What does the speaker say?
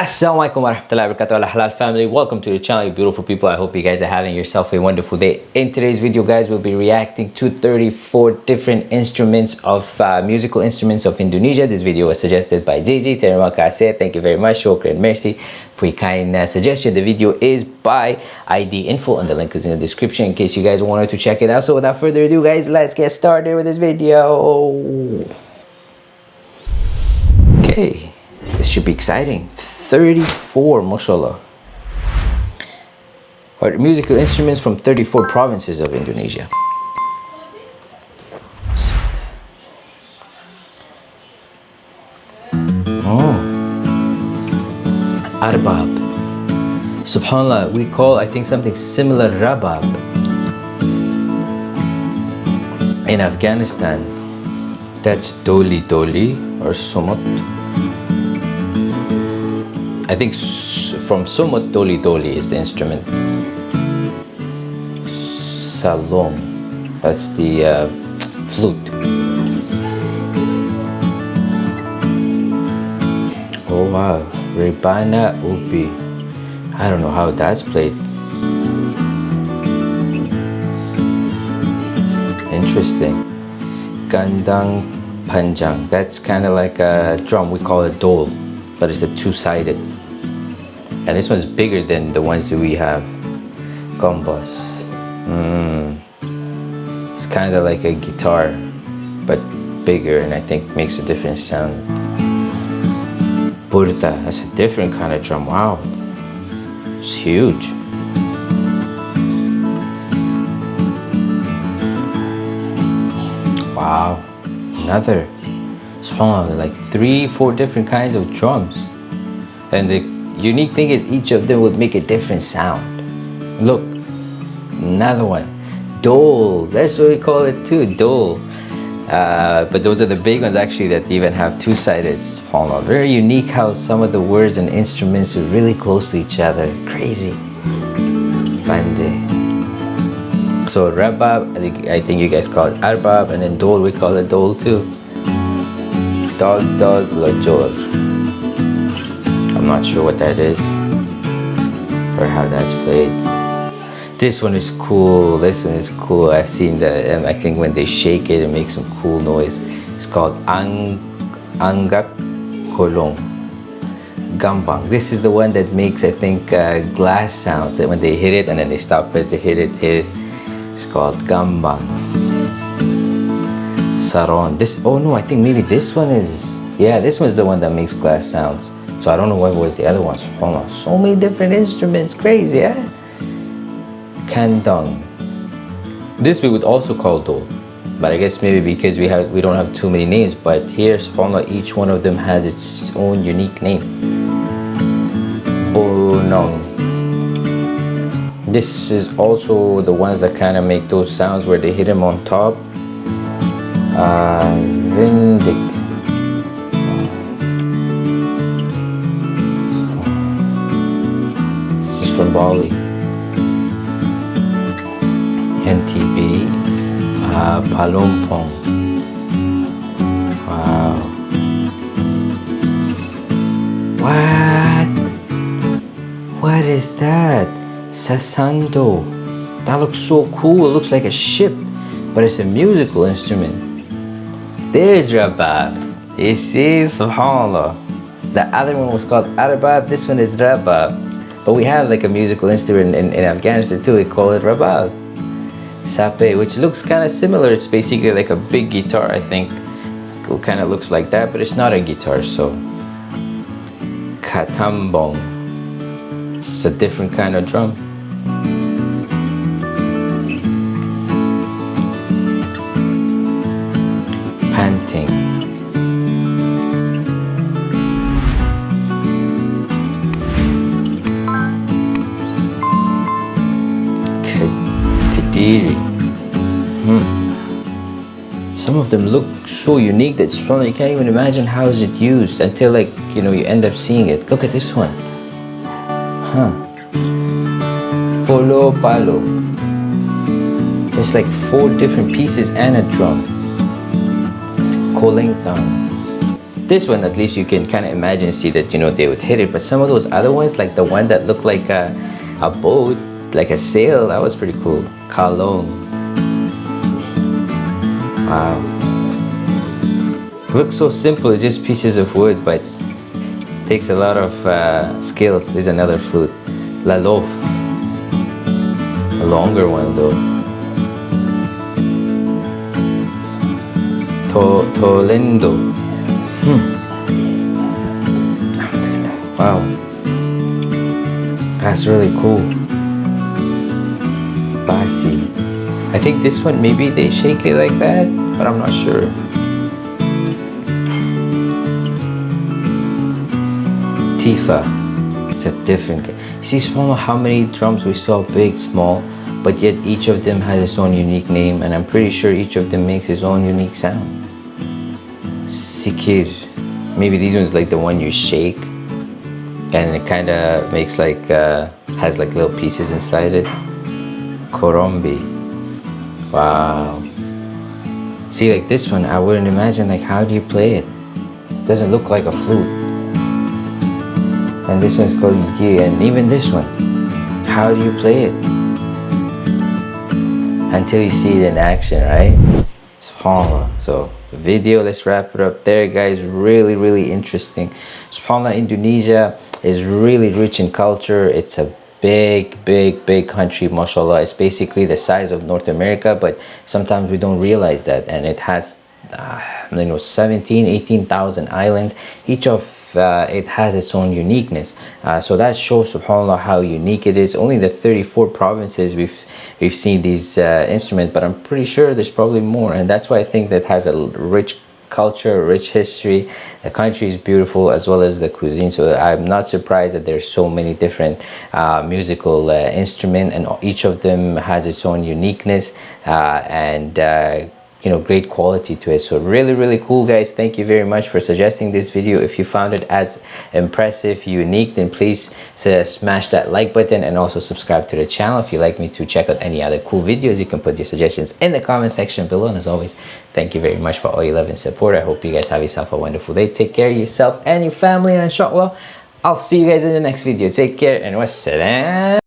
Assalamualaikum warahmatullahi wabarakatuh. Halal family. Welcome to the channel you beautiful people. I hope you guys are having yourself a wonderful day. In today's video guys we'll be reacting to 34 different instruments of uh, musical instruments of indonesia. This video was suggested by jj terima kasih. Thank you very much. Shukran mercy. For your kind uh, suggestion the video is by id info and the link is in the description in case you guys wanted to check it out. So without further ado guys let's get started with this video. Okay. This should be exciting 34 mashallah. Or musical instruments from 34 provinces of Indonesia. Oh. Arbab. Subhanallah we call I think something similar rabab. In Afghanistan that's doli doli or somot I think from Sumut Doli Doli is the instrument. Salom, that's the uh, flute. Oh wow, Rebana Ubi. I don't know how that's played. Interesting. Gandang Panjang, that's kind of like a drum, we call it dole, but it's a two-sided and this one's bigger than the ones that we have. Gombos mm. it's kind of like a guitar but bigger and I think makes a different sound. Burta, that's a different kind of drum. Wow. It's huge. Wow. Another. Song like three four different kinds of drums. And the unique thing is each of them would make a different sound. Look, another one. Dole, that's what we call it too, dole. Uh, but those are the big ones actually that even have two-sided palma. Very unique how some of the words and instruments are really close to each other. Crazy. Bande. So rabab, I think, I think you guys call it arbab, and then dole, we call it dole too. Dog, dog, lajor. Not sure what that is or how that's played. This one is cool. This one is cool. I've seen that. Um, I think when they shake it, it makes some cool noise. It's called Ang Anggak Kolong. Gambang. This is the one that makes, I think, uh, glass sounds. That when they hit it and then they stop it, they hit it, hit it. It's called Gambang. Saron. This. Oh no, I think maybe this one is. Yeah, this one's the one that makes glass sounds. So I don't know what was the other ones. So many different instruments. Crazy, yeah? Kandong. This we would also call do. But I guess maybe because we have we don't have too many names. But here, subhanAllah, each one of them has its own unique name. Bonong. This is also the ones that kind of make those sounds where they hit them on top. Uh, from Bali. NTB, uh, Palompong. Wow. What? What is that? Sasando. That looks so cool. It looks like a ship, but it's a musical instrument. There's Rabab. You see, subhanAllah. The other one was called Arabab, this one is Rabab. But we have like a musical instrument in, in Afghanistan too, we call it rabab. Sape, which looks kind of similar. It's basically like a big guitar, I think. It kind of looks like that, but it's not a guitar, so. Katambong. It's a different kind of drum. Hmm. Some of them look so unique that you can't even imagine how is it used until like, you know, you end up seeing it. Look at this one. Huh. Polo palo. It's like four different pieces and a drum. Kolintang. this one at least you can kind of imagine see that you know they would hit it but some of those other ones like the one that looked like a, a boat like a sail that was pretty cool. Kalong. Wow. Looks so simple it's just pieces of wood but takes a lot of uh, skills. There's another flute. La Lof a longer one though. To Tolendo. Hmm. wow. That's really cool Basi. I think this one maybe they shake it like that but I'm not sure. Tifa. It's a different see small how many drums we saw big small but yet each of them has its own unique name and I'm pretty sure each of them makes its own unique sound. Sikir. Maybe these ones like the one you shake and it kind of makes like uh, has like little pieces inside it Korombi. Wow. See like this one I wouldn't imagine like how do you play it? Doesn't look like a flute. And this one's called Yi and even this one how do you play it? Until you see it in action right? Subhanallah so video let's wrap it up there guys. Really really interesting. Subhanallah indonesia is really rich in culture. It's a big big big country mashallah. It's basically the size of north america but sometimes we don't realize that. And it has uh, you know 17 18,000 islands. Each of uh, it has its own uniqueness. Uh, so that shows subhanallah how unique it is. Only the 34 provinces we've we've seen these uh, instruments but i'm pretty sure there's probably more. And that's why i think that has a rich culture rich history. The country is beautiful as well as the cuisine. So i'm not surprised that there's so many different uh, musical uh, instruments and each of them has its own uniqueness uh, and uh, you know great quality to it. So really really cool guys. Thank you very much for suggesting this video. If you found it as impressive unique then please uh, smash that like button and also subscribe to the channel. If you'd like me to check out any other cool videos you can put your suggestions in the comment section below. And as always thank you very much for all your love and support. I hope you guys have yourself a wonderful day. Take care of yourself and your family and inshallah. I'll see you guys in the next video. Take care and wassalam